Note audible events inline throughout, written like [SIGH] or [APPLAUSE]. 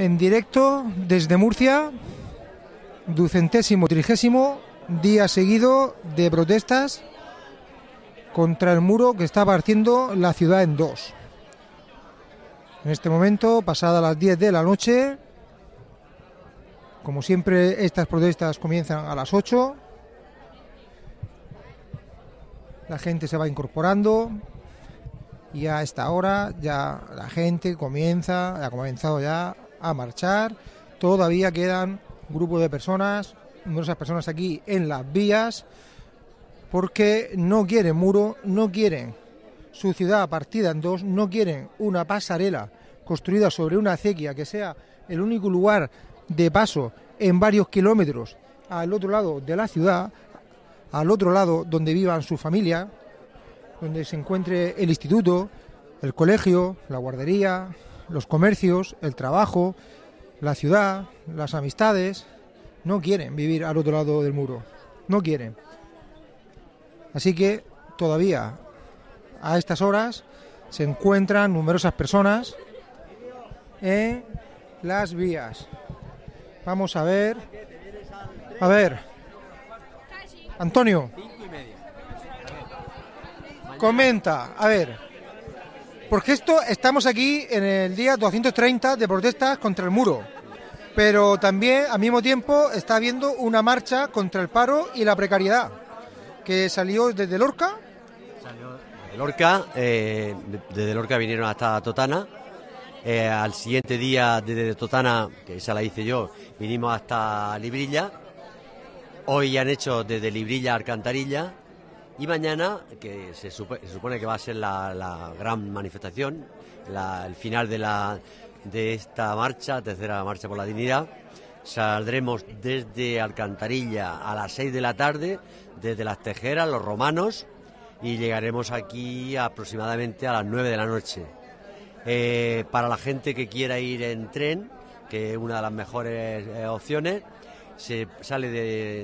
En directo desde Murcia, ducentésimo trigésimo día seguido de protestas contra el muro que está partiendo la ciudad en dos. En este momento, pasadas las 10 de la noche, como siempre, estas protestas comienzan a las 8. La gente se va incorporando y a esta hora ya la gente comienza, ha comenzado ya a marchar. Todavía quedan grupos de personas, numerosas personas aquí en las vías, porque no quieren muro, no quieren su ciudad partida en dos, no quieren una pasarela construida sobre una acequia que sea el único lugar de paso en varios kilómetros al otro lado de la ciudad, al otro lado donde vivan su familia, donde se encuentre el instituto, el colegio, la guardería, los comercios, el trabajo, la ciudad, las amistades, no quieren vivir al otro lado del muro, no quieren. Así que todavía a estas horas se encuentran numerosas personas en las vías. Vamos a ver. A ver. Antonio. Comenta, a ver. Porque esto estamos aquí en el día 230 de protestas contra el muro. Pero también al mismo tiempo está habiendo una marcha contra el paro y la precariedad que salió desde Lorca. Salió de Lorca, eh, desde Lorca vinieron hasta Totana. Eh, al siguiente día desde Totana, que esa la hice yo, vinimos hasta Librilla. Hoy han hecho desde Librilla a Alcantarilla. Y mañana, que se, supone que va a ser la, gran manifestación, el final de, esta marcha, tercera marcha por la dignidad, saldremos desde Alcantarilla a las 6 de la tarde desde las Tejeras, los romanos, y llegaremos aquí aproximadamente a las 9 de la noche. Eh, para la gente que quiera ir en tren, que es una de las mejores eh, opciones, se sale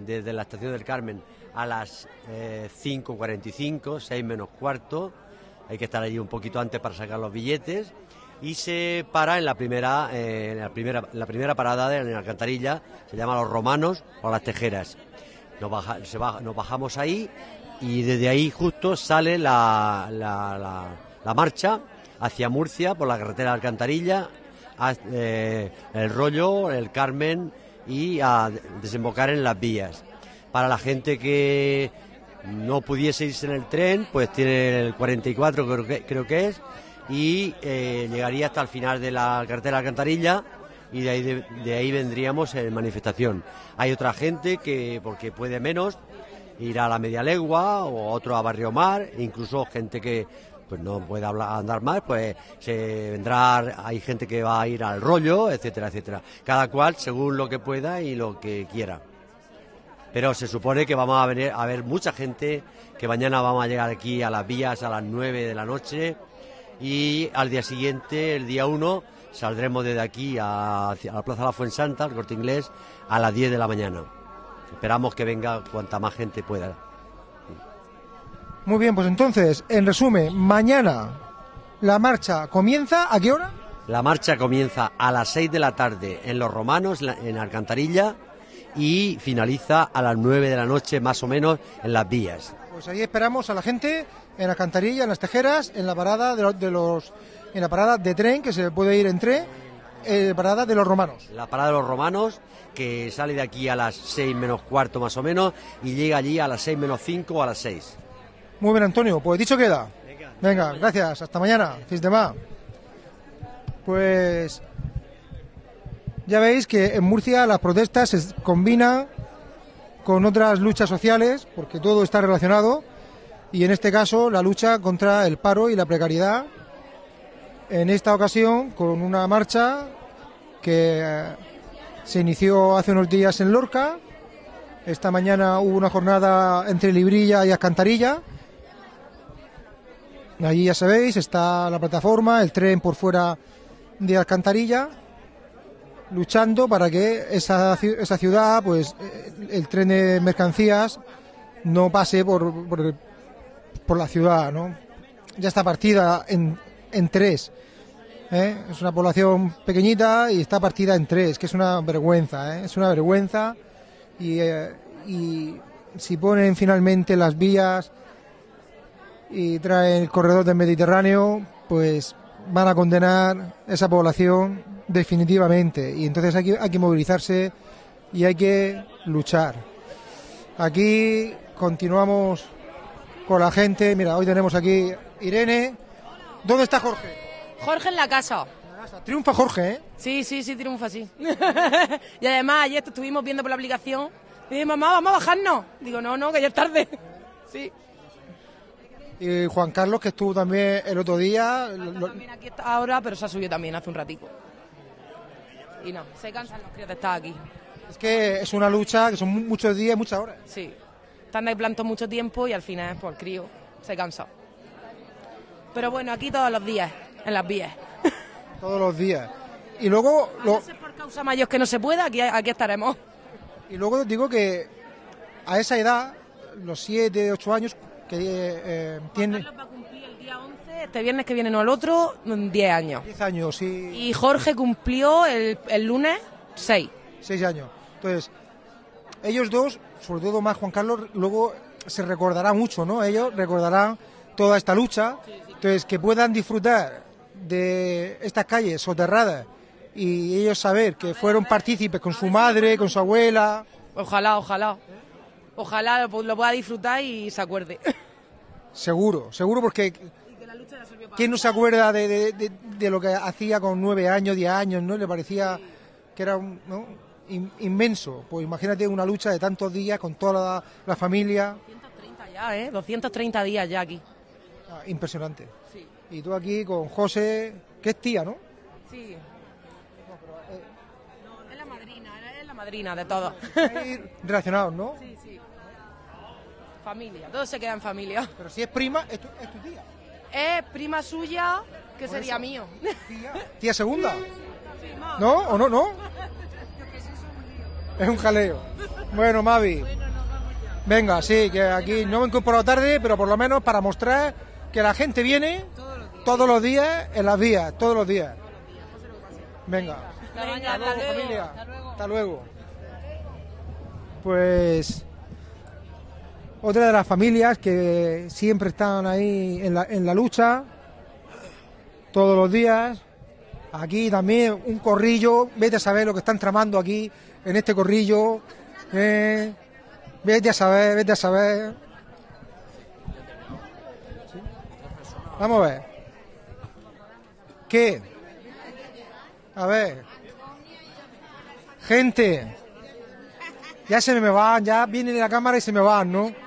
desde la estación del Carmen a las 5.45, eh, 6 menos cuarto, hay que estar allí un poquito antes para sacar los billetes y se para en la primera, en la primera, la primera parada de la alcantarilla, se llama Los Romanos o Las Tejeras. Nos, bajamos ahí y desde ahí justo sale la, la, marcha hacia Murcia por la carretera de Alcantarilla, eh, el Rollo, el Carmen y a desembocar en las vías. Para la gente que no pudiese irse en el tren, pues tiene el 44 creo que, creo que es y eh, llegaría hasta el final de la carretera Alcantarilla y de ahí, de, ahí vendríamos en manifestación. Hay otra gente que, porque puede menos, ir a la media legua o otro a Barrio Mar, incluso gente que pues no puede andar más, pues se vendrá, hay gente que va a ir al rollo, etcétera, etcétera. Cada cual según lo que pueda y lo que quiera. Pero se supone que vamos a venir a ver mucha gente, que mañana vamos a llegar aquí a las vías a las 9 de la noche y al día siguiente, el día 1, Saldremos desde aquí a, la Plaza de la Fuensanta, al corte inglés, a las 10 de la mañana. Esperamos que venga cuanta más gente pueda. Muy bien, pues entonces, en resumen, mañana la marcha comienza, ¿a qué hora? La marcha comienza a las 6 de la tarde en Los Romanos, en Alcantarilla, y finaliza a las 9 de la noche, más o menos, en las vías. Pues ahí esperamos a la gente en Alcantarilla, en las Tejeras, en la parada de los en la parada de tren que se puede ir entre eh, parada de los romanos. La parada de los romanos que sale de aquí a las 6 menos cuarto más o menos y llega allí a las 6 menos 5 o a las 6. Muy bien, Antonio. Pues dicho queda. Venga, gracias. Hasta mañana. Sistema. Pues ya veis que en Murcia las protestas se combinan con otras luchas sociales, porque todo está relacionado, y en este caso la lucha contra el paro y la precariedad en esta ocasión con una marcha que eh, se inició hace unos días en Lorca. Esta mañana hubo una jornada entre Librilla y Alcantarilla. Allí ya sabéis, está la plataforma, el tren por fuera de Alcantarilla, luchando para que esa, esa ciudad, pues eh, el tren de mercancías no pase por, por, por la ciudad, ¿no? Ya está partida en, en tres. ¿eh? Es una población pequeñita y está partida en tres, que es una vergüenza, ¿eh? es una vergüenza. Y, eh, y si ponen finalmente las vías y traen el corredor del Mediterráneo, pues van a condenar esa población definitivamente. Y entonces hay que, hay que movilizarse y hay que luchar. Aquí continuamos con la gente. Mira, hoy tenemos aquí Irene. ¿Dónde está Jorge? Jorge en la casa. Triunfa Jorge, ¿eh? Sí, sí, sí, triunfa, sí. [LAUGHS] y además ayer estuvimos viendo por la aplicación y dije, mamá, vamos a bajarnos. Digo, no, no, que ya es tarde. [LAUGHS] sí. Y Juan Carlos, que estuvo también el otro día. lo- También aquí está ahora, pero se ha subido también hace un ratico. Y no, se cansan los críos de estar aquí. es que es una lucha que son mu- muchos días, muchas horas. Sí. Están ahí plantos mucho tiempo y al final, pues el crío se cansa. Pero bueno, aquí todos los días, en las vías. [LAUGHS] Todos los días. Y luego, A lo, por causa mayor que no se pueda, aquí, aquí estaremos. y luego digo que a esa edad, los 7, 8 años, que eh, eh, tiene Carlos va a cumplir el día 11, este viernes que viene, no el otro, 10 años. 10 años y Y Jorge cumplió el, el lunes 6. 6 años. Entonces, ellos dos, sobre todo más Juan Carlos, luego se recordará mucho, ¿no? Ellos recordarán toda esta lucha. Entonces, que puedan disfrutar de estas calles soterradas y ellos saber que fueron partícipes con su madre, con su abuela. Ojalá, ojalá. Ojalá lo pueda disfrutar y se acuerde. [LAUGHS] Seguro, seguro porque ¿quién no se acuerda de, de- de- de lo que hacía con nueve años, diez años, ¿no? Le parecía que era un, ¿no? In- inmenso. Pues imagínate una lucha de tantos días con toda la, la familia. 230 ya, ¿eh? 230 días ya aquí. Ah, impresionante. Sí. Y tú aquí con José, que es tía, ¿no? Sí. Es la madrina, es la madrina de todos. Relacionados, ¿no? Sí, sí. Familia, todos se quedan familia. Pero si es prima, es tu, es tu tía. Es prima suya, que sería mío. Tía, [LAUGHS] tía segunda. ¿No? ¿O no? ¿No? Es un jaleo. Bueno, Mavi. Venga, sí, que aquí no me he incorporado tarde, pero por lo menos para mostrar que la gente viene todos los días en las vías, todos los días. Venga. Venga, Hasta luego, hasta luego. familia. Hasta luego. Pues otra de las familias que siempre están ahí en la, lucha, todos los días. Aquí también un corrillo, vete a saber lo que están tramando aquí en este corrillo. eh, vete a saber, vete a saber. Vamos a ver. ¿Qué? A ver. Gente. Ya se me van, ya vienen la cámara y se me van, ¿no?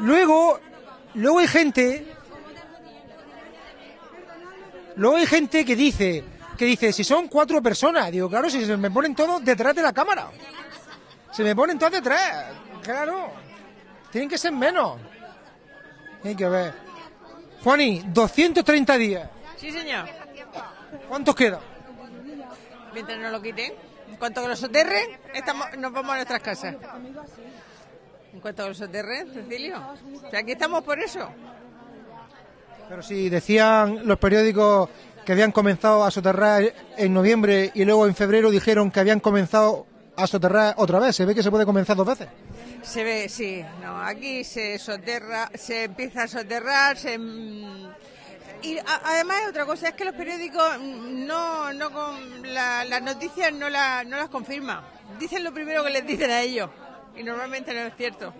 Luego, luego hay gente. Luego hay gente que dice, que dice, si son cuatro personas, digo, claro, si se me ponen todos detrás de la cámara. Se me ponen todos detrás, claro. Tienen que ser menos. Hay que ver. Juani, 230 días. Sí, señor. ¿Cuántos quedan? Mientras no lo quiten. En cuanto que lo soterren, estamos, nos vamos a nuestras casas. En cuanto que lo soterren, Cecilio. O sea, aquí estamos por eso. Pero si decían los periódicos que habían comenzado a soterrar en noviembre y luego en febrero dijeron que habían comenzado a soterrar otra vez. Se ve que se puede comenzar dos veces. Se ve, sí. No, aquí se soterra, se empieza a soterrar, se... mm, Y a- además otra cosa, es que los periódicos mm, no, no con la- las noticias no, la- no las confirman. Dicen lo primero que les dicen a ellos. Y normalmente no es cierto.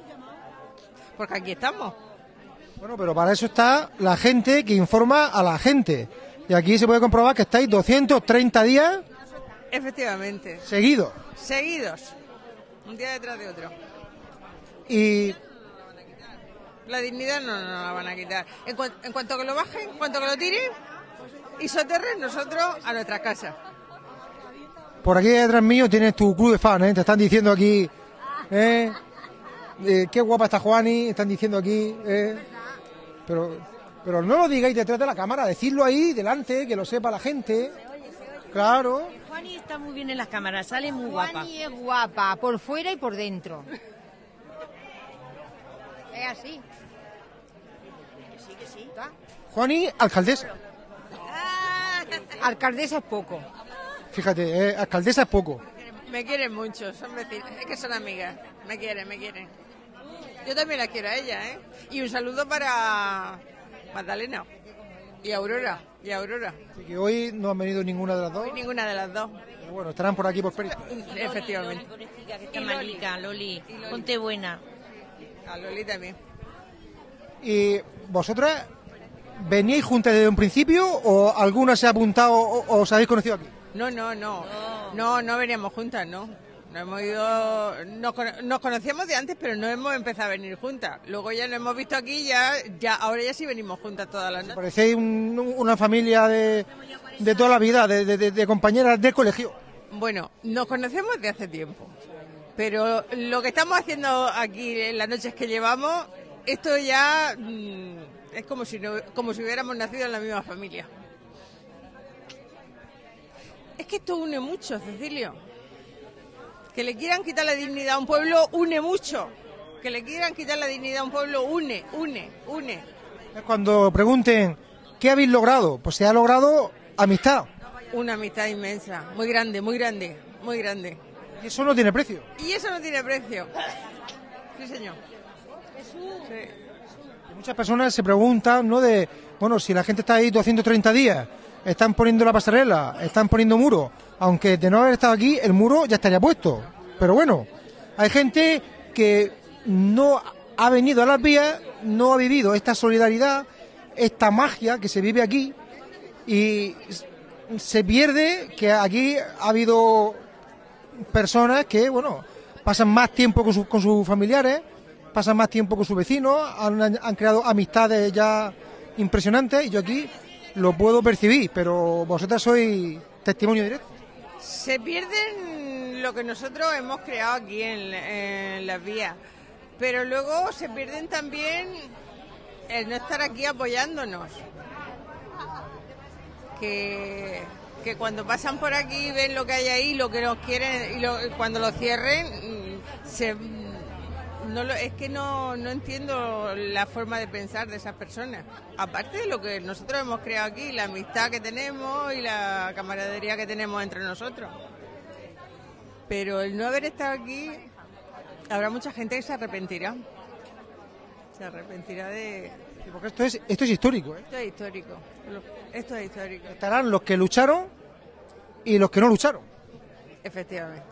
Porque aquí estamos. Bueno, pero para eso está la gente que informa a la gente. Y aquí se puede comprobar que estáis 230 días Efectivamente. seguidos. Seguidos. Un día detrás de otro. Y La dignidad no nos la van a quitar. En, cuan- en cuanto que lo bajen, en cuanto que lo tiren y soterren, nosotros a nuestra casa. por aquí detrás mío tienes tu club de fans, ¿eh? Te están diciendo aquí, ¿eh? Eh, qué guapa está Juani, están diciendo aquí, ¿eh? Pero, pero no lo digáis detrás de la cámara, decidlo ahí, delante, que lo sepa la gente. Claro. Juani está muy bien en las cámaras, sale muy guapa. Juani es guapa, por fuera y por dentro. Es así. Sí, que sí. Juani, alcaldesa. Ah, Alcaldesa es poco. Fíjate, eh, alcaldesa es poco. Me quieren mucho, son vecinas, es que son amigas. Me quieren, me quieren. Yo también la quiero a ella, ¿eh? Y un saludo para Magdalena y Aurora, y Aurora. Así que hoy no han venido ninguna de las dos. Y ninguna de las dos, Pero bueno, estarán por aquí por Perico. efectivamente. Pobrecita, que está Y Loli. malica, Loli. Y Loli. Ponte buena. A Loli también. ¿Y vosotras veníais juntas desde un principio o alguna se ha apuntado o, o os habéis conocido aquí? No, no, no. No, no veníamos juntas, no. No hemos ido, nos, cono- nos conocíamos de antes, pero no hemos empezado a venir juntas. Luego ya nos hemos visto aquí, ya, ya, ahora ya sí venimos juntas todas las noches. Parecéis un- una familia de, de toda la vida, de, de- de- de compañeras de colegio. Bueno, nos conocemos de hace tiempo, pero lo que estamos haciendo aquí en las noches que llevamos, esto ya mm, es como si, no- como si hubiéramos nacido en la misma familia. Es que esto une mucho, Cecilio. Que le quieran quitar la dignidad a un pueblo une mucho. Que le quieran quitar la dignidad a un pueblo une, une, une. Cuando pregunten qué habéis logrado, pues se ha logrado amistad. Una amistad inmensa, muy grande, muy grande, muy grande. Y eso no tiene precio. Y eso no tiene precio. Sí, señor. Sí. Muchas personas se preguntan, ¿no? De, bueno, si la gente está ahí 230 días, están poniendo la pasarela, están poniendo muro, aunque de no haber estado aquí, el muro ya estaría puesto. Pero bueno, hay gente que no ha venido a las vías, no ha vivido esta solidaridad, esta magia que se vive aquí. Y se pierde que aquí ha habido personas que, bueno, pasan más tiempo con, sus- con sus familiares, pasan más tiempo con sus vecinos, han, han creado amistades ya impresionantes. Y yo aquí lo puedo percibir, pero vosotras sois testimonio directo. Se pierden lo que nosotros hemos creado aquí en, las vías, pero luego se pierden también el no estar aquí apoyándonos. Que, que cuando pasan por aquí ven lo que hay ahí, lo que nos quieren y lo- cuando lo cierren, mm, se, no lo- es que no, no entiendo la forma de pensar de esas personas. Aparte de lo que nosotros hemos creado aquí, la amistad que tenemos y la camaradería que tenemos entre nosotros. Pero el no haber estado aquí, habrá mucha gente que se arrepentirá. Se arrepentirá de... Sí, Porque esto es, esto es histórico. ¿eh? Esto es histórico. Esto es histórico, Estarán los que lucharon y los que no lucharon. efectivamente.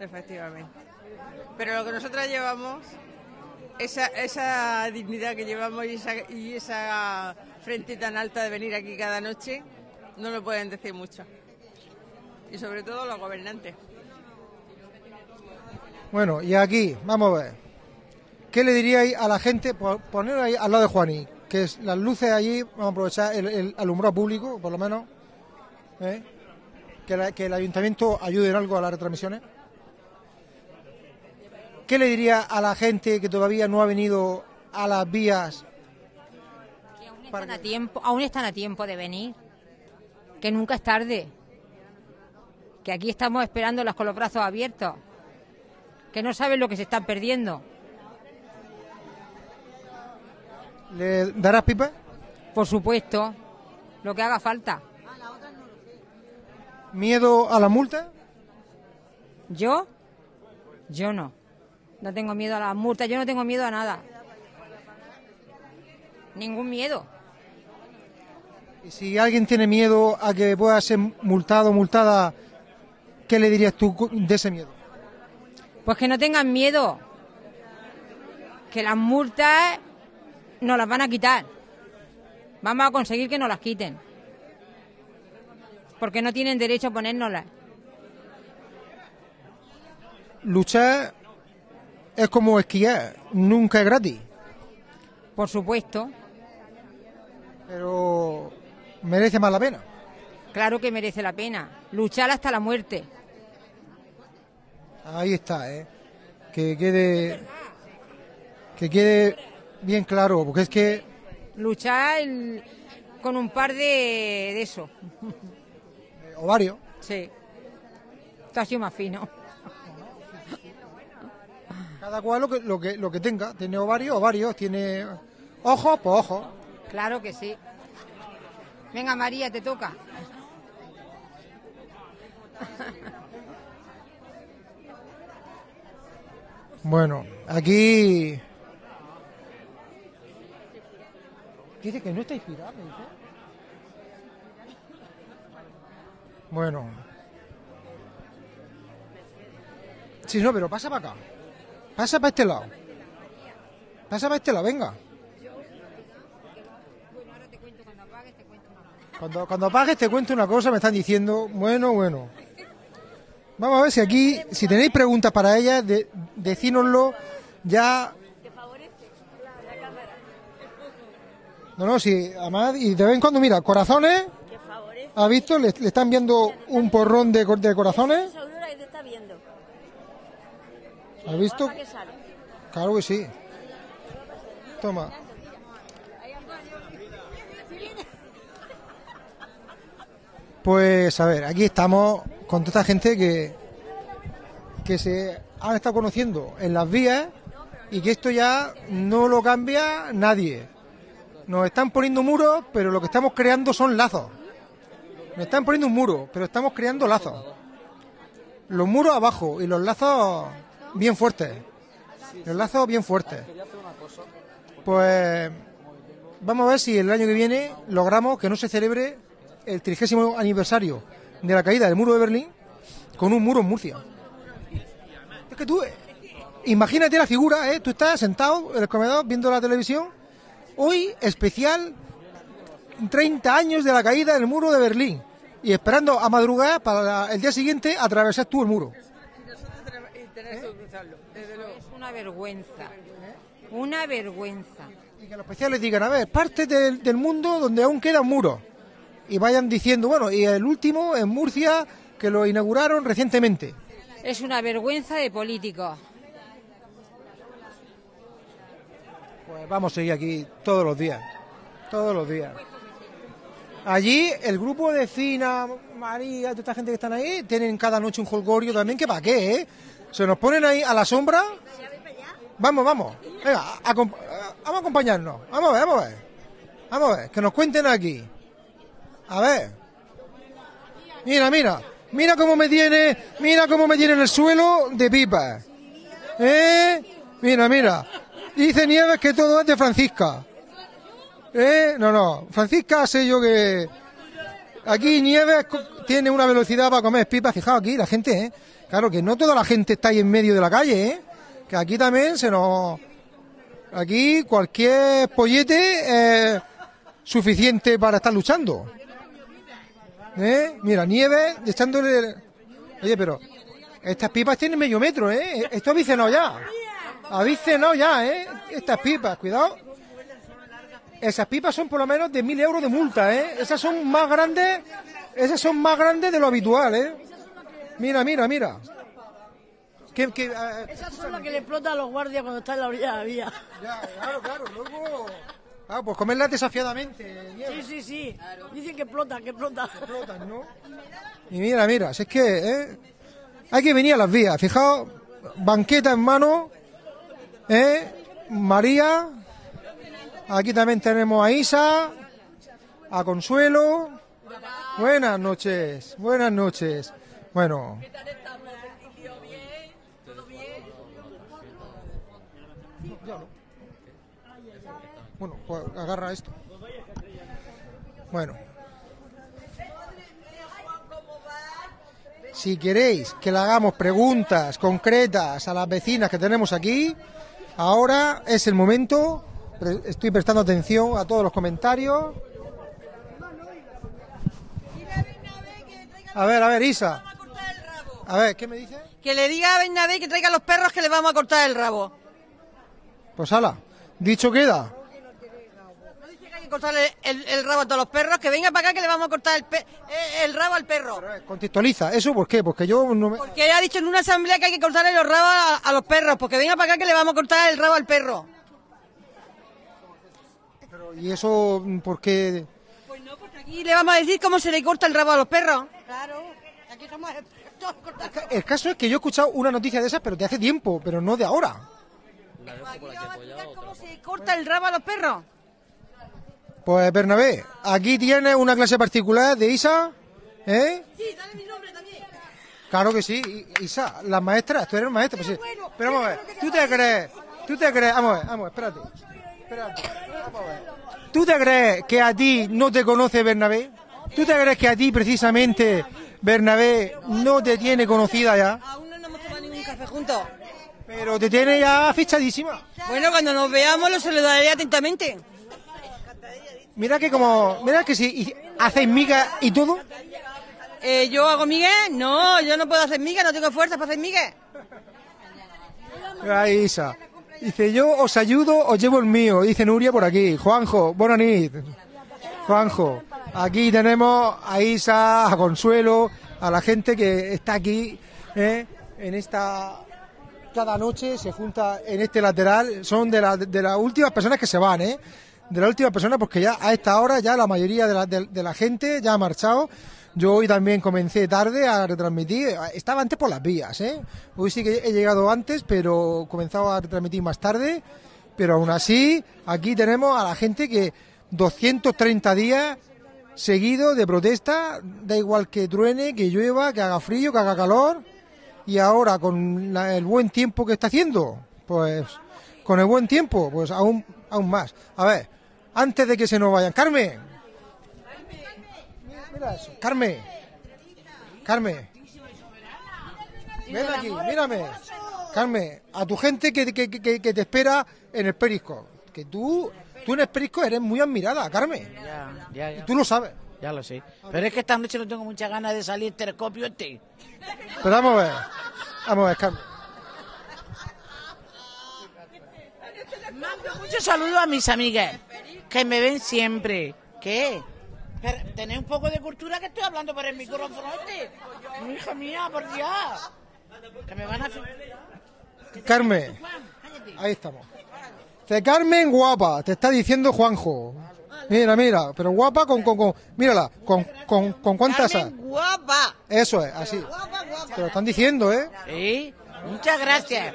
Efectivamente. Pero lo que nosotras llevamos, esa, dignidad que llevamos y esa, frente tan alta de venir aquí cada noche, no lo pueden decir mucho. Y sobre todo los gobernantes. Bueno, y aquí, vamos a ver. ¿Qué le diríais a la gente? Po- Poner ahí al lado de Juaní, que las luces allí, vamos a aprovechar el, alumbrado público, por lo menos. ¿eh? Que, que el ayuntamiento ayude en algo a las retransmisiones. ¿Qué le diría a la gente que todavía no ha venido a las vías? Que aún están, a tiempo, aún están a tiempo de venir. Que nunca es tarde. Que aquí estamos esperándolas con los brazos abiertos. Que no saben lo que se están perdiendo. ¿Le darás pipa? Por supuesto, lo que haga falta. ¿Miedo a la multa? ¿Yo? Yo no. No tengo miedo a las multas, yo no tengo miedo a nada. Ningún miedo. Y si alguien tiene miedo a que pueda ser multado o multada, ¿qué le dirías tú de ese miedo? Pues que no tengan miedo. Que las multas nos las van a quitar. Vamos a conseguir que nos las quiten. Porque no tienen derecho a ponérnoslas. Luchar es como esquiar, nunca es gratis, Por supuesto. pero merece más la pena. Claro que merece la pena. Luchar hasta la muerte. Ahí está, ¿eh? Que quede, que quede bien claro, porque es que Luchar el- con un par de, de eso. [LAUGHS] eh, ovario, Sí. Esto ha sido más fino. Cada cual lo que, lo que, lo que tenga, tiene ovarios, ovarios, tiene ojos, pues ojos. Claro que sí. Venga María, te toca. Bueno, aquí Dice que no está inspirado. Bueno. Sí, no, pero pasa para acá. Pasa para este lado. Pasa para este lado, venga. Cuando, cuando apagues te cuento una cosa, me están diciendo, bueno, bueno. Vamos a ver si aquí, si tenéis preguntas para ella, de, decínoslo ya. No, no, sí, además, y de vez en cuando, mira, corazones, ¿has visto? Le, le están viendo un porrón de, de corazones, que te está viendo. ¿Has visto? Claro que sí. Toma. Pues a ver, aquí estamos con toda esta gente que, que se han estado conociendo en las vías y que esto ya no lo cambia nadie. Nos están poniendo muros, pero lo que estamos creando son lazos. Nos están poniendo un muro, pero estamos creando lazos. Los muros abajo y los lazos bien fuertes. Los lazos bien fuertes. Pues vamos a ver si el año que viene logramos que no se celebre el trigésimo aniversario de la caída del muro de Berlín con un muro en Murcia. Es que tú, imagínate la figura, ¿eh? Tú estás sentado en el comedor viendo la televisión. Hoy, especial 30 años de la caída del muro de Berlín. Y esperando a madrugar para el día siguiente atravesar tú el muro. Es una vergüenza. Una vergüenza. Y que los especiales digan, a ver, parte del, del mundo donde aún quedan muros. Y vayan diciendo, bueno, y el último en Murcia, que lo inauguraron recientemente. Es una vergüenza de políticos. Pues vamos a seguir aquí todos los días. Todos los días. Allí el grupo de Fina, María, toda esta gente que están ahí, tienen cada noche un holgorio también, que para qué, ¿eh? Se nos ponen ahí a la sombra. Vamos, vamos. Venga, vamos a acompañarnos. Vamos a ver, vamos a ver. Vamos a ver, que nos cuenten aquí. A ver. Mira, mira. Mira cómo me tiene, mira cómo me tiene en el suelo de pipa. ¿Eh? Mira, mira. Dice Nieves que todo es de Francisca. ¿Eh? No, no. Francisca sé yo que... Aquí Nieves tiene una velocidad para comer pipas. Fijaos aquí, la gente, ¿eh? Claro que no toda la gente está ahí en medio de la calle, ¿eh? Que aquí también se nos... Aquí cualquier pollete es suficiente para estar luchando. ¿Eh? Mira, Nieves echándole... Oye, pero estas pipas tienen medio metro, ¿eh? Esto habéis cenado ya. Habéis cenado ya, ¿eh? Estas pipas, cuidado. Esas pipas son por lo menos de mil euros de multa, ¿eh? Esas son más grandes, esas son más grandes de lo habitual, ¿eh? Mira, mira, mira. Que, que, eh, Esas son las que le explotan a los guardias cuando están en la orilla de la vía. ya, claro, claro, luego... Ah, pues comerlas desafiadamente. Sí, sí, sí. Dicen que explota, que explota. explotan, ¿no? Y mira, mira, si es que ¿eh? hay que venir a las vías. Fijaos, banqueta en mano, ¿eh? María, aquí también tenemos a Isa, a Consuelo. Buenas noches, buenas noches. Bueno. Ya no. Bueno, pues agarra esto. Bueno. Si queréis que le hagamos preguntas concretas a las vecinas que tenemos aquí, ahora es el momento. Estoy prestando atención a todos los comentarios. A ver, a ver, Isa. A ver, ¿qué me dice? Que le diga a Bernabé que traiga los perros que le vamos a cortar el rabo. Pues ala, dicho queda. No dice que hay que cortarle el, el rabo a todos los perros, que venga para acá que le vamos a cortar el, pe- eh, el rabo al perro. Contextualiza. ¿Eso por qué? Porque yo no me... Porque ha dicho en una asamblea que hay que cortarle los rabos a, a los perros, porque venga para acá que le vamos a cortar el rabo al perro. ¿Y eso por qué? Pues no, porque aquí le vamos a decir cómo se le corta el rabo a los perros. Claro, aquí somos El caso es que yo he escuchado una noticia de esas, pero de hace tiempo, pero no de ahora. Aquí le vamos a explicar cómo se corta el rabo a los perros. Pues Bernabé, aquí tienes una clase particular de Isa, ¿eh? Sí, dale mi nombre también. Claro que sí, Isa, las maestras, tú eres maestra. Pues sí. Pero vamos a ver, ¿tú te crees? ¿Tú te crees? Vamos a ver, vamos, a ver, espérate. Espérate, vamos a ver. ¿Tú te crees que a ti no te conoce Bernabé? ¿Tú te crees que a ti precisamente Bernabé no te tiene conocida ya? Aún no nos hemos tomado ningún café juntos. Pero te tiene ya fichadísima. Bueno, cuando nos veamos lo saludaré atentamente. Mira que como, mira que si hacéis migas y todo, Eh, ¿Yo hago migues? No, yo no puedo hacer migues, no tengo fuerza para hacer migues. Mira, Isa. Dice, yo os ayudo, os llevo el mío. Dice Nuria por aquí. Juanjo, buenas nit. Juanjo, aquí tenemos a Isa, a Consuelo, a la gente que está aquí, ¿eh? en esta... Cada noche se junta en este lateral. Son de, la- de las últimas personas que se van, ¿eh? De las últimas personas, porque ya a esta hora ya la mayoría de la, de la gente ya ha marchado. Yo hoy también comencé tarde a retransmitir. Estaba antes por las vías, ¿eh? Hoy sí que he llegado antes, pero comenzaba a retransmitir más tarde. Pero aún así, aquí tenemos a la gente que 230 días seguidos de protesta, da igual que truene, que llueva, que haga frío, que haga calor. Y ahora, con la- el buen tiempo que está haciendo, pues con el buen tiempo, pues aún, aún más. A ver, antes de que se nos vayan, Carmen. Mira eso, Carmen. Carmen. Ven aquí, mírame. Carmen, a tu gente que, que, que- que te espera en el Perisco. Que tú, tú en el Perisco eres muy admirada, Carmen. Ya, ya, Y ya. tú lo sabes. Ya lo sé. Pero es que esta noche no tengo muchas ganas de salir telescopio este. Pero vamos a ver. Vamos a ver, Carmen. Mando muchos saludos a mis amigas que me ven siempre. ¿Qué? Pero Tenéis un poco de cultura que estoy hablando por el micrófono este. Hija mía, por Dios. Que me van a... Carmen. Ahí estamos. Dice, Carmen guapa, te está diciendo Juanjo. Mira, mira, pero guapa con, con, con mírala, con, con, con cuántas Carmen, guapa. Eso es, así. Guapa, guapa. Te lo están diciendo, ¿eh? Sí, muchas gracias.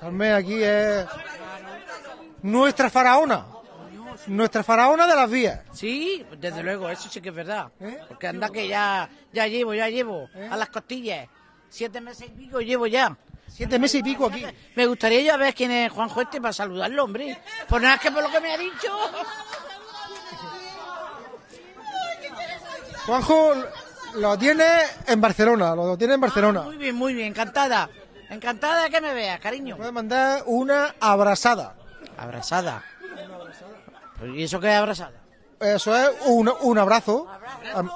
Carmen aquí es nuestra faraona. Nuestra faraona de las vías. Sí, desde luego, eso sí que es verdad. ¿Eh? Porque anda que ya, ya llevo, ya llevo. A las costillas. Siete meses y pico llevo ya. Siete meses y pico aquí. Me gustaría yo ver quién es Juanjo este para saludarlo, hombre. Por nada que por lo que me ha dicho. Juanjo lo tiene en Barcelona, lo tiene en Barcelona. Muy bien, muy bien, encantada. Encantada de que me veas, cariño. Puede mandar una abrazada. Abrazada. Pues, ¿Y eso qué es abrazada? Eso es un, un abrazo. Am-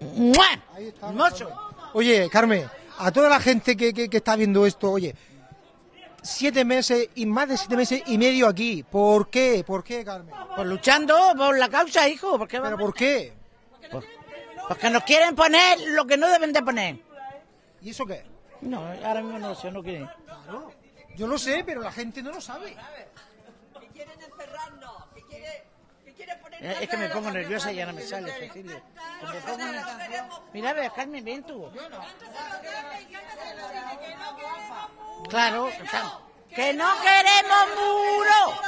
¡Mua! Ahí está. Oye, Carmen, a toda la gente que, que- que está viendo esto, oye, siete meses y más de siete meses y medio aquí. ¿Por qué? ¿Por qué, Carmen? Pues luchando por la causa, hijo. ¿Por qué ¿Pero por qué? Porque nos quieren poner lo que no deben de poner. ¿Y eso qué? No, ahora mismo no lo sé, no quieren. Yo lo sé, pero la gente no lo sabe. Eh, Es que me pongo nerviosa y ya no me sale, Cecilia. Me pongo Mira, ve, Carmen, ven tú. Claro, claro. ¡Que no queremos muro!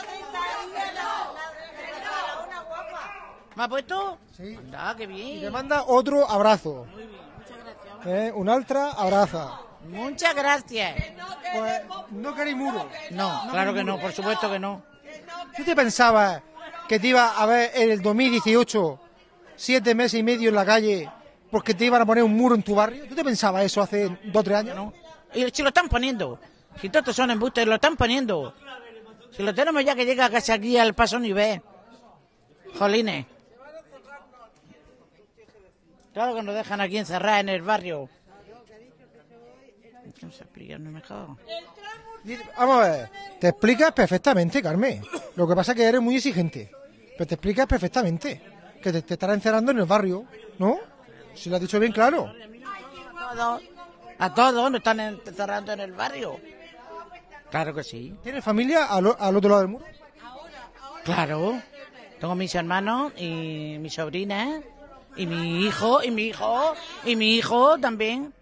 ¿Me ha puesto? Sí. Anda, qué Y le bien. manda otro abrazo. ¿Eh? Un altra abraza. Muchas gracias. Pues no queréis muro. No, claro que no, por supuesto que no. ¿Tú te pensabas que te iba a ver en el 2018 siete meses y medio en la calle porque te iban a poner un muro en tu barrio? ¿Tú te pensabas eso hace dos o tres años? ¿no? Y si lo están poniendo. Si todos son embustes, lo están poniendo. Si lo tenemos ya que llega casi aquí al paso nivel. Jolines. Claro que nos dejan aquí encerrados en el barrio. Explicarme mejor. Vamos a ver, te explicas perfectamente, Carmen. Lo que pasa es que eres muy exigente. Pero te explicas perfectamente. Que te, te estará encerrando en el barrio, ¿no? Si lo has dicho bien claro. A todos, a todos nos están encerrando en el barrio. Claro que sí. ¿Tienes familia al, al otro lado del muro? Claro. Tengo mis hermanos y mi sobrina y mi hijo y mi hijo y mi hijo también.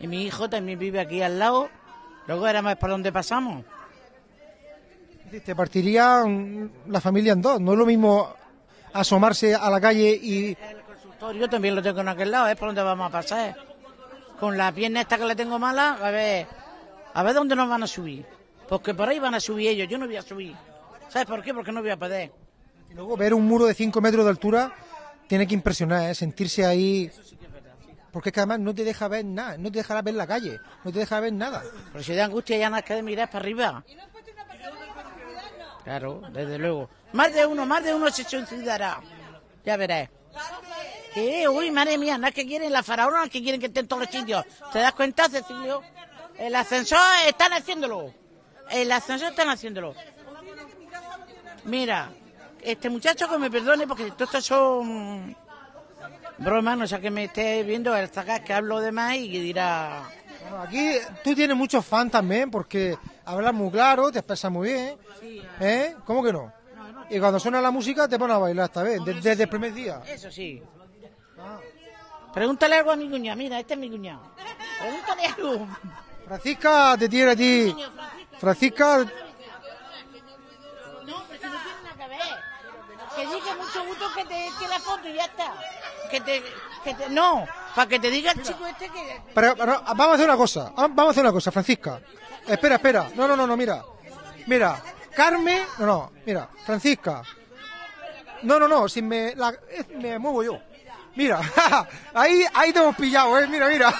Y mi hijo también vive aquí al lado. Luego era más por donde pasamos. Te partiría la familia en dos. No es lo mismo asomarse a la calle y... El consultorio también lo tengo en aquel lado, es por donde vamos a pasar. con la pierna esta que le tengo mala, a ver, a ver dónde nos van a subir. Porque por ahí van a subir ellos, yo no voy a subir. ¿Sabes por qué? Porque no voy a poder. Y luego ver un muro de 5 metros de altura tiene que impresionar, ¿eh? sentirse ahí. Porque es que además no te deja ver nada, no te dejará ver la calle, no te deja ver nada. Pero si da angustia ya nada que de mirar para arriba. Claro, desde luego. Más de uno, más de uno se suicidará. Ya verás. ¿Qué? Uy, madre mía, nada que quieren la faraona, que quieren que estén todos los sitios. ¿Te das cuenta, Cecilio? El ascensor están haciéndolo. El ascensor están haciéndolo. Mira, este muchacho que me perdone porque todo esto son bromas, no sé que me esté viendo el zagas que hablo de más y que dirá... Bueno, aquí tú tienes muchos fans también porque hablas muy claro, te expresas muy bien. ¿Eh? ¿Cómo que no? Y cuando suena la música te pones a bailar esta vez, de- desde el primer día. Eso sí. Pregúntale algo a mi cuñado. Mira, este es mi cuñado. Pregúntale algo. Francisca te tiene a ti. Francisca, Que diga mucho gusto que te eche la foto y ya está. Que te, que te, no, para que te diga el chico este que... pero- pero vamos a hacer una cosa, ah, vamos a hacer una cosa, Francisca. Espera, espera. No, no, no, no, mira. Mira, Carmen, no, no, mira, Francisca. No, no, no, si me, la- eh, me muevo yo. Mira, [LAUGHS] ahí, ahí te hemos pillado, eh, mira, [LAUGHS] mira.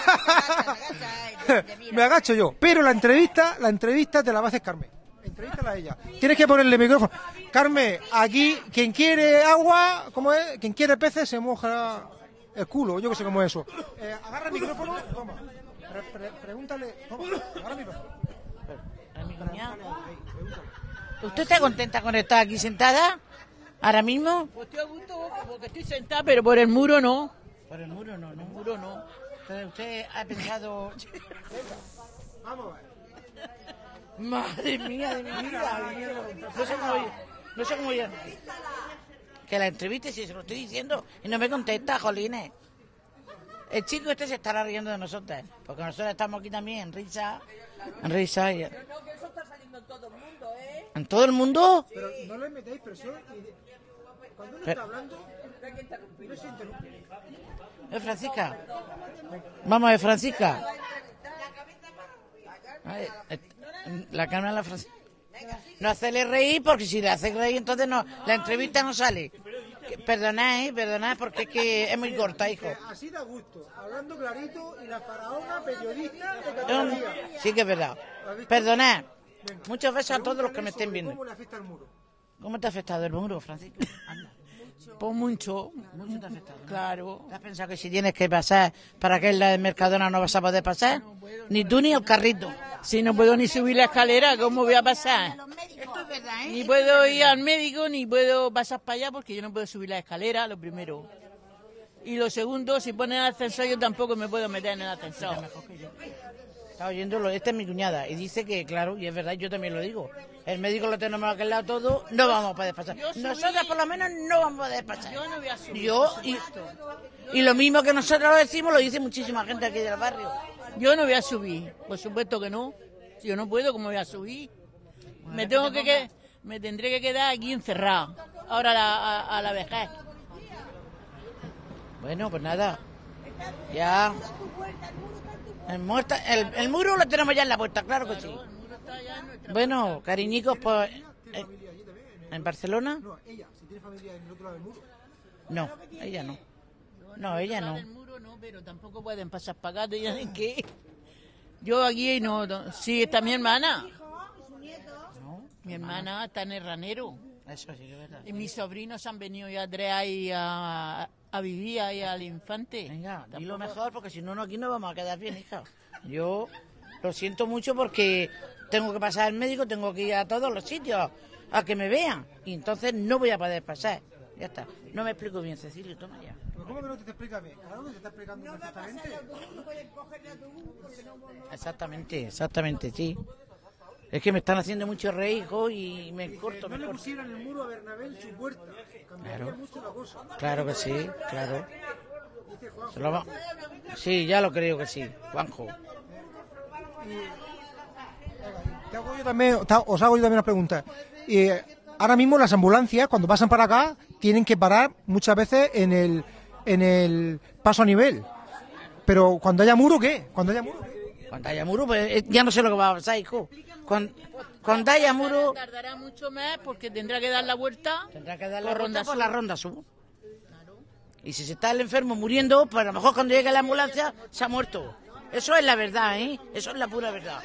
me agacho yo. Pero la entrevista, la entrevista te la va a hacer Carmen. Entrevístala a ella. Tienes que ponerle micrófono. Carmen, aquí, quien quiere agua, ¿cómo es? Quien quiere peces se moja el culo, yo que sé cómo es eso. Eh, agarra el micrófono, toma. Pre- pre- pregúntale, toma, agarra el micrófono. ¿Usted está contenta con estar aquí sentada? ¿Ahora mismo? Pues estoy a gusto porque estoy sentada, pero por el muro no. Por el muro no, no. muro no. Entonces usted ha pensado... Vamos a ver. Madre mía de mi vida. No sé cómo voy- No sé cómo voy a- Que la entreviste si se lo estoy diciendo y no me contesta, jolines. El chico este se estará riendo de nosotros, porque nosotros estamos aquí también en risa, en risa y... ¿En todo el mundo? Pero no le metáis presión y cuando uno Pero- está hablando, no se interrumpe. ¿Eh, Francisca? Vamos a ver, Francisca. A ver, eh, la cámara la Francisca. No hacerle reír, porque si le hace reír, entonces no, la entrevista no sale. Perdonad, eh, perdonad, porque es que es muy corta, hijo. Así da gusto, hablando clarito y la faraona periodista de Cataluña. Sí que es verdad. Perdonad. Muchos besos a todos los que me estén viendo. ¿Cómo le afecta el muro? ¿Cómo te ha afectado el muro, Francisco? Anda. [LAUGHS] Pues mucho. Mucho te. ¿no? Claro. ¿Te has pensado que si tienes que pasar para que en la de Mercadona no vas a poder pasar? Ni tú ni el carrito. Si no puedo ni subir la escalera, ¿cómo voy a pasar? Esto es verdad, ¿eh? Ni puedo ir al médico, ni puedo pasar para allá porque yo no puedo subir la escalera, lo primero. Y lo segundo, si ponen el ascensor, yo tampoco me puedo meter en el ascensor. Está oyéndolo, esta es mi cuñada y dice que, claro, y es verdad, yo también lo digo. El médico lo tenemos aquel lado todo, no vamos a poder pasar. Subí- Nosotras por lo menos no vamos a poder pasar. Yo no voy a subir. Yo y, y lo mismo que nosotros lo decimos, lo dice muchísima gente aquí del barrio. Yo no voy a subir, por supuesto que no. Si yo no puedo, ¿cómo voy a subir? Me tengo que, que me tendré que quedar aquí encerrado. Ahora a la, a, a la vejez. Bueno, pues nada. Ya. El, muerta- el, el muro lo tenemos ya en la puerta, claro que sí. Bueno, cariñicos, pues. eh, ¿En Barcelona? No, ella, si tiene familia en el otro lado del muro. No, ella no. No, ella no. El muro no, pero tampoco pueden pasar para acá. ¿Tienen que Yo aquí no, no- Sí, está mi hermana. Mi hermana está en el ranero. Eso sí que es verdad. Y mis sobrinos han venido ya tres ahí a, a vivir ahí al infante. Venga, di lo mejor porque si no, no, aquí no vamos a quedar bien, hija. Yo lo siento mucho porque tengo que pasar al médico, tengo que ir a todos los sitios a que me vean. Y entonces no voy a poder pasar. Ya está. No me explico bien, Cecilio, toma ya. ¿Pero cómo que no te, te explica bien? Claro que te está explicando perfectamente. Exactamente, exactamente, sí. Es que me están haciendo mucho reír, hijo, y me corto, No me le corto. pusieran el muro a Bernabé en su puerta. Claro. mucho la cosa. Claro que sí, claro. Dice Juan. Se lo va- Sí, ya lo creo que sí, Juanjo. Te hago yo también, os hago yo también una pregunta. Y, eh, ahora mismo las ambulancias, cuando pasan para acá, tienen que parar muchas veces en el, en el paso a nivel. pero cuando haya muro, ¿qué? Cuando haya muro. Haya muro, pues eh, ya no sé lo que va a pasar, hijo. Cuando, cuando haya muro, Tardará mucho más porque tendrá que dar la vuelta. tendrá que dar la ronda por la ronda sur. Y si se está el enfermo muriendo, pues a lo mejor cuando llegue la ambulancia se ha muerto. Eso es la verdad, ¿eh? Eso es la pura verdad.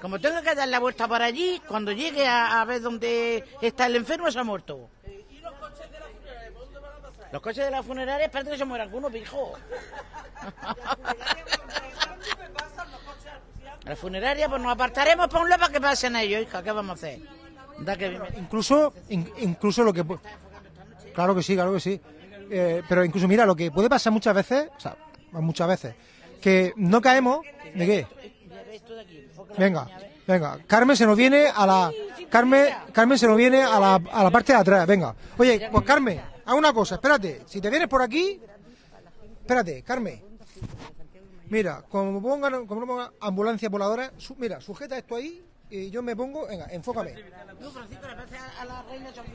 Como tenga que dar la vuelta para allí, cuando llegue a, a ver dónde está el enfermo, se ha muerto. Los coches de la funeraria, espérate que se muera alguno, pijo. [LAUGHS] [LAUGHS] La funeraria, pues nos apartaremos para un lado para que pasen ellos, hija. ¿Qué vamos a hacer? Incluso, in- incluso lo que... Claro que sí, claro que sí. Eh, pero incluso, mira, lo que puede pasar muchas veces, o sea, muchas veces, que no caemos... ¿De qué? Venga, venga. Carmen se nos viene a la... Carmen, Carmen se nos viene a la, a la parte de atrás, venga. Oye, pues Carmen, haz una cosa, espérate. Si te vienes por aquí... Espérate, Carmen. Mira, como pongan, como no pongan ambulancia voladora, su- mira, sujeta esto ahí y yo me pongo... Venga, enfócame.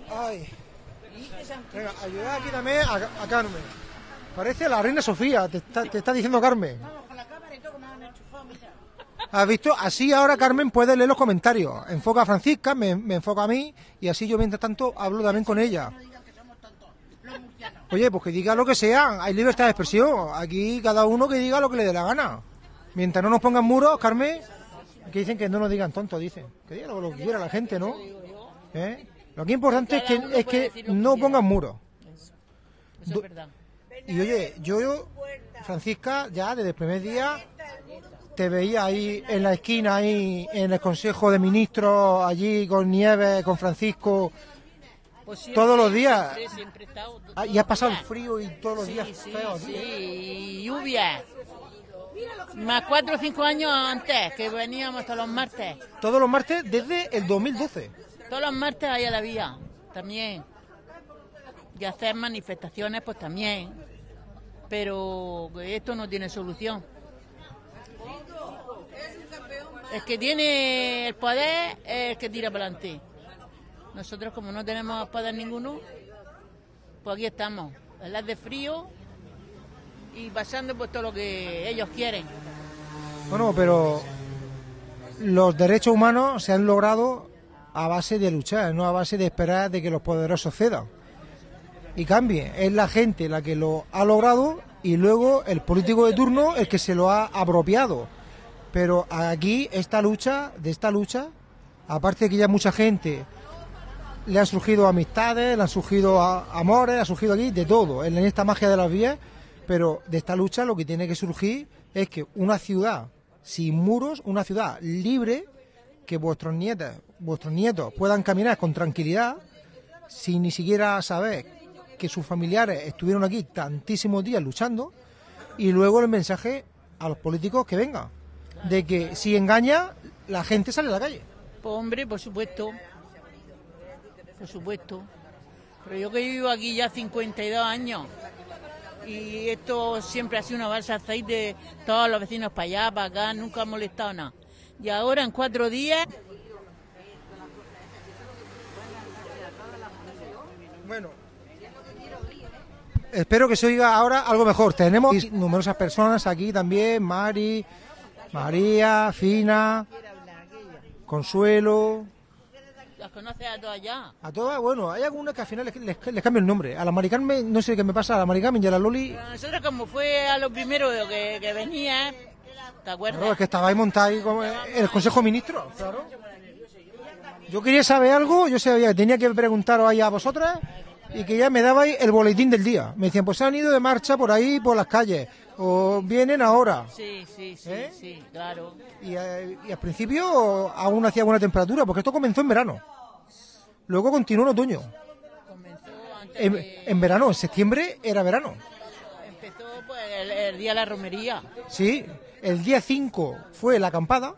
Ay. Venga, ayuda aquí también a, a Carmen. Parece la reina Sofía, te está, te está diciendo Carmen. ¿Has visto? Así ahora Carmen puede leer los comentarios. Enfoca a Francisca, me, me enfoca a mí y así yo mientras tanto hablo también con ella. Oye, pues que diga lo que sea, hay libertad de expresión. Aquí cada uno que diga lo que le dé la gana. Mientras no nos pongan muros, Carmen, que dicen que no nos digan tontos, dicen. Que diga lo, lo que quiera la gente, ¿no? ¿Eh? Lo que es importante es que, es que no pongan muros. Eso es verdad. Y oye, yo, Francisca, ya desde el primer día te veía ahí en la esquina, ahí en el Consejo de Ministros, allí con Nieves, con Francisco, Pues siempre, todos los días. Siempre, siempre he estado Ah, y has pasado el frío y todos los Sí, días sí, sí, y lluvia. Más cuatro o cinco años antes, que veníamos todos los martes. Todos los martes desde el 2012. Todos los martes ahí a la vía, también. Y hacer manifestaciones, pues también. Pero esto no tiene solución. El que tiene el poder es el que tira para adelante. Nosotros, como no tenemos poder ninguno, pues aquí estamos, las de frío y pasando por todo lo que ellos quieren. Bueno, pero los derechos humanos se han logrado a base de luchar, no a base de esperar de que los poderosos cedan y cambien. Es la gente la que lo ha logrado y luego el político de turno el que se lo ha apropiado. Pero aquí esta lucha, de esta lucha, aparte de que ya mucha gente le han surgido amistades, le han surgido a- amores, ha surgido aquí de todo, en esta magia de las vías, pero de esta lucha lo que tiene que surgir es que una ciudad sin muros, una ciudad libre, que vuestros nietos, vuestros nietos puedan caminar con tranquilidad, sin ni siquiera saber que sus familiares estuvieron aquí tantísimos días luchando, y luego el mensaje a los políticos que vengan, de que si engaña, la gente sale a la calle. Pues hombre, por supuesto. Por supuesto. Pero yo que vivo aquí ya 52 años y esto siempre ha sido una balsa de aceite, todos los vecinos para allá, para acá, nunca ha molestado nada. Y ahora en cuatro días, Bueno. Espero que se oiga ahora algo mejor. Tenemos numerosas personas aquí también, Mari, María, Fina, Consuelo, las conoces a todas ya. a todas, bueno, hay algunas que al final les, les- les cambio el nombre. A la Mari Carmen, no sé qué me pasa, a la Mari Carmen y a la Loli, Pero nosotros como fue a lo primero que, que venía, ¿te acuerdas? claro, es que estabais montados ahí como en el Consejo de Ministros, claro. Yo quería saber algo, yo sabía que tenía que preguntaros ahí a vosotras y que ya me dabais el boletín del día. Me decían, pues se han ido de marcha por ahí, por las calles, o vienen ahora. Sí, sí, sí, ¿Eh? sí, claro. Y, y al principio aún hacía buena temperatura, porque esto comenzó en verano. Luego continuó en otoño. En, en verano, en septiembre era verano. Empezó pues, el, el día de la romería. Sí, el día 5 fue la acampada,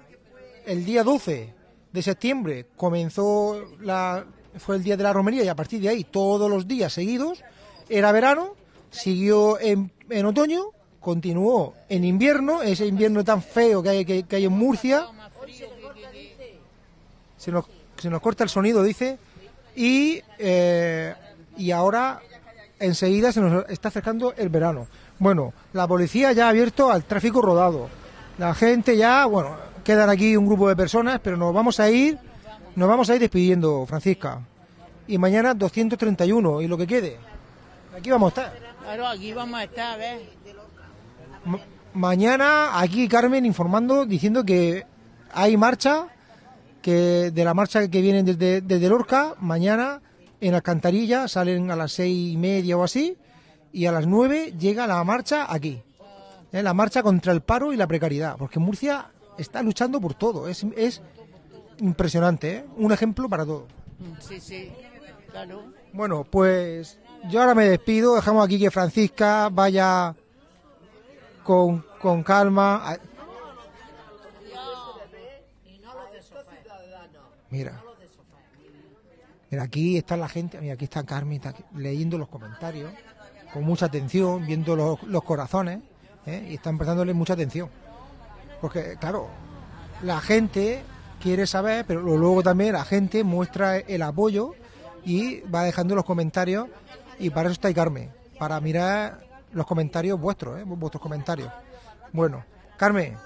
el día 12 de septiembre comenzó la, fue el día de la romería y a partir de ahí todos los días seguidos era verano, siguió en, en otoño, continuó en invierno, ese invierno tan feo que hay, que, hay en Murcia. Se nos, se nos corta el sonido, dice, y, eh, y ahora enseguida se nos está acercando el verano. Bueno, la policía ya ha abierto al tráfico rodado. La gente ya, bueno, quedan aquí un grupo de personas, pero nos vamos a ir, nos vamos a ir despidiendo, Francisca. Y mañana 231 y lo que quede. Aquí vamos a estar. Claro, aquí vamos a estar, mañana aquí Carmen informando, diciendo que hay marcha, que de la marcha que vienen desde, desde Lorca, mañana en Alcantarilla salen a las seis y media o así, y a las nueve llega la marcha aquí. ¿eh? La marcha contra el paro y la precariedad, porque Murcia está luchando por todo, es, es impresionante, ¿eh? un ejemplo para todo. Sí, sí, claro. Bueno, pues yo ahora me despido, dejamos aquí que Francisca vaya con, calma. a- Mira. Mira, aquí está la gente, mira, aquí está Carmen está aquí leyendo los comentarios con mucha atención, viendo los, los corazones, ¿eh? y están prestándole mucha atención. Porque, claro, la gente quiere saber, pero luego también la gente muestra el apoyo y va dejando los comentarios, y para eso está Carmen, para mirar los comentarios vuestros, ¿eh? vuestros comentarios. Bueno, Carmen,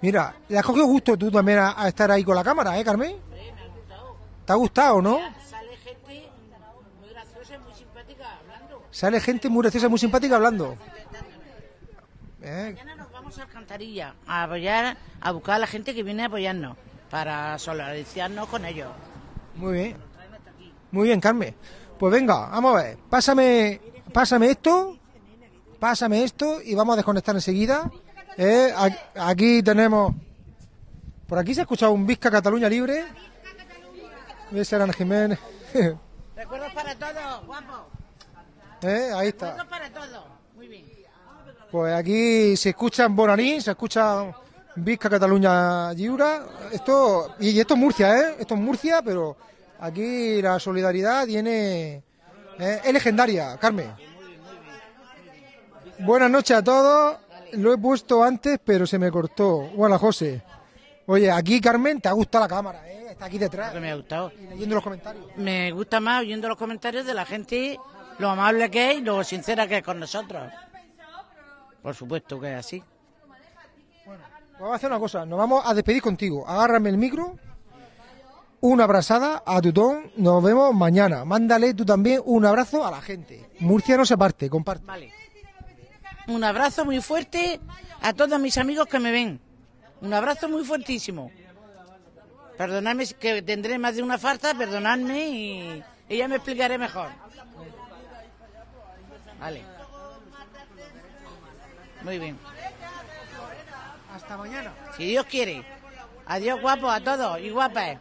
mira, le has cogido gusto tú también a, a estar ahí con la cámara, ¿eh, Carmen? ¿Te ha gustado, no? Sale gente muy graciosa y muy simpática hablando. Sale gente muy graciosa, muy simpática hablando. ¿Eh? Mañana nos vamos a Alcantarilla a apoyar, a buscar a la gente que viene a apoyarnos para solidarizarnos con ellos. Muy bien. Muy bien, Carmen. Pues venga, vamos a ver. Pásame, pásame esto. Pásame esto y vamos a desconectar enseguida. Eh, aquí tenemos. Por aquí se ha escuchado un Vizca Cataluña Libre. Ese era Jiménez. [LAUGHS] Recuerdos para todos, guapo. Eh, Ahí está. Recuerdos para todos. Muy bien. Pues aquí se escucha en se escucha Vizca Cataluña Lliura. Esto, y esto es Murcia, ¿eh? Esto es Murcia, pero aquí la solidaridad tiene. Eh, es legendaria, Carmen. Buenas noches a todos. Lo he puesto antes, pero se me cortó. Hola, José. Oye, aquí, Carmen, te ha gustado la cámara, ¿eh? Está aquí detrás. Que me ha gustado. Y leyendo los comentarios. Me gusta más oyendo los comentarios de la gente, lo amable que es y lo sincera que es con nosotros. Por supuesto que es así. Pues Vamos a hacer una cosa, nos vamos a despedir contigo. Agárrame el micro, una abrazada a Tutón, nos vemos mañana. Mándale tú también un abrazo a la gente. Murcia no se parte, comparte. Vale. Un abrazo muy fuerte a todos mis amigos que me ven. Un abrazo muy fuertísimo. Perdonadme si- que tendré más de una falta, perdonadme y, y ya me explicaré mejor. Vale. Muy bien. Hasta mañana. Si Dios quiere. Adiós guapos a todos y guapas.